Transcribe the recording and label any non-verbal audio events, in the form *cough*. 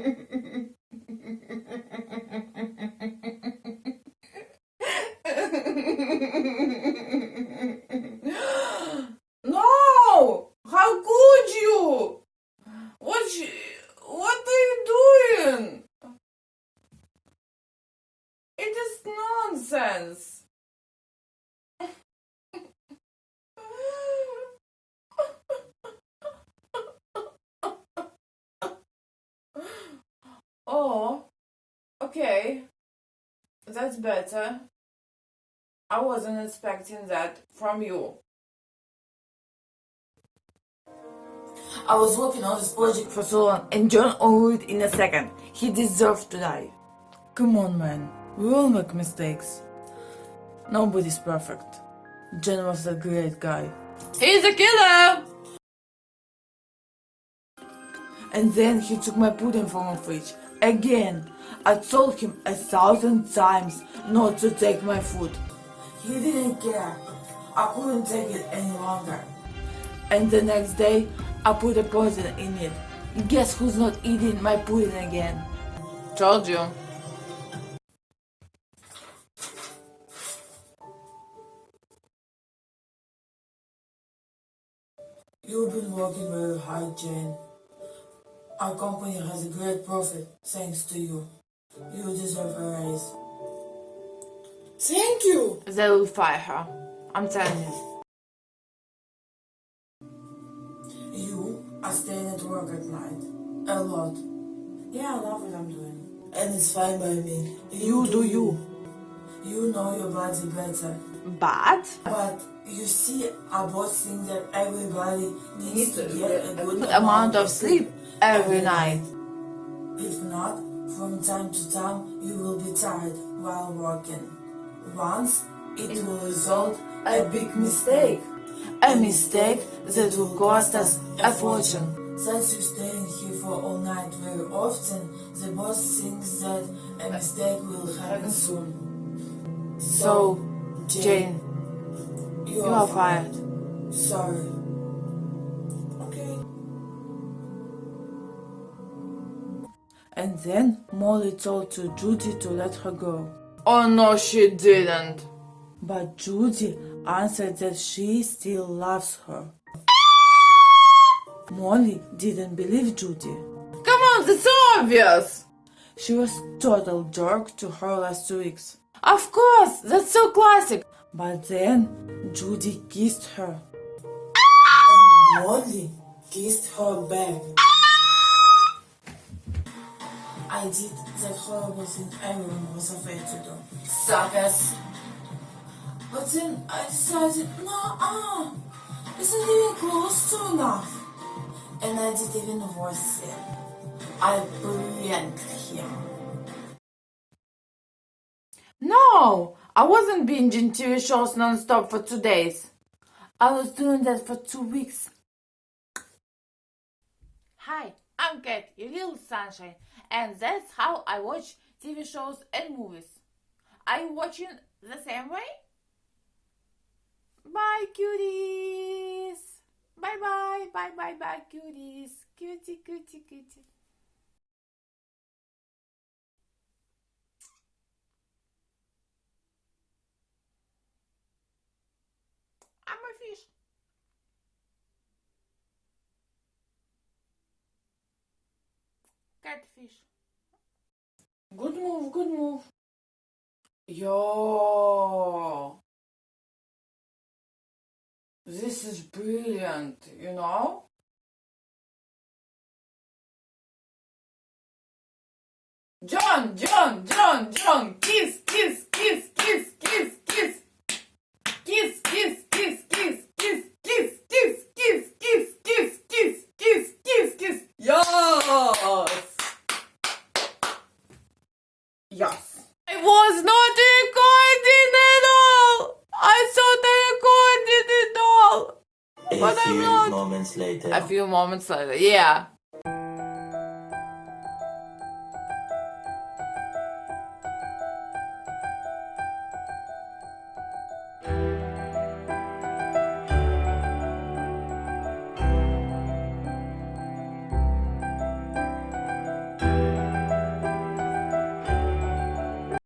*laughs* no! How could you? What you, what are you doing? It is nonsense. Oh, okay. That's better. I wasn't expecting that from you. I was working on this project for so long and John owned it in a second. He deserved to die. Come on, man. We all make mistakes. Nobody's perfect. John was a great guy. He's a killer! And then he took my pudding from my fridge. Again, I told him a thousand times not to take my food. He didn't care. I couldn't take it any longer. And the next day, I put a poison in it. Guess who's not eating my pudding again? Told you. You've been working very hard, Jane. Our company has a great profit thanks to you. You deserve a raise. Thank you. They will fire her. I'm telling you. You are staying at work at night. A lot. Yeah, I love what I'm doing. And it's fine by me. You do you. You know your body better. Bad? But you see, I both think that everybody needs to get a good Good amount of sleep every night. If not, from time to time you will be tired while working. Once it will result a big mistake. A mistake that will cost us a fortune. Since you're staying here for all night very often, the boss thinks that a mistake will happen soon. So, Jane, you, you are fired. Sorry. And then Molly told to Judy to let her go. Oh no, she didn't. But Judy answered that she still loves her. Molly didn't believe Judy. Come on, that's obvious. She was total jerk to her last two weeks. Of course, that's so classic. But then Judy kissed her. And Molly kissed her back. I did that horrible thing everyone was afraid to do. Suckers. But then I decided, no, ah, isn't even close to enough. And I did even worse yet. I pranked him. No, I wasn't binging TV shows non-stop for two days. I was doing that for two weeks. Hi, I'm Kat, your little sunshine, and that's how I watch TV shows and movies. Are you watching the same way? Bye, cuties. Bye, bye, bye, bye, bye, cuties. Cutie, cutie, cutie. I'm a fish. Catfish. Good move, good move. Yo. This is brilliant, you know? John, John, John, John, kiss, kiss, kiss, few moments later. A few moments later, yeah.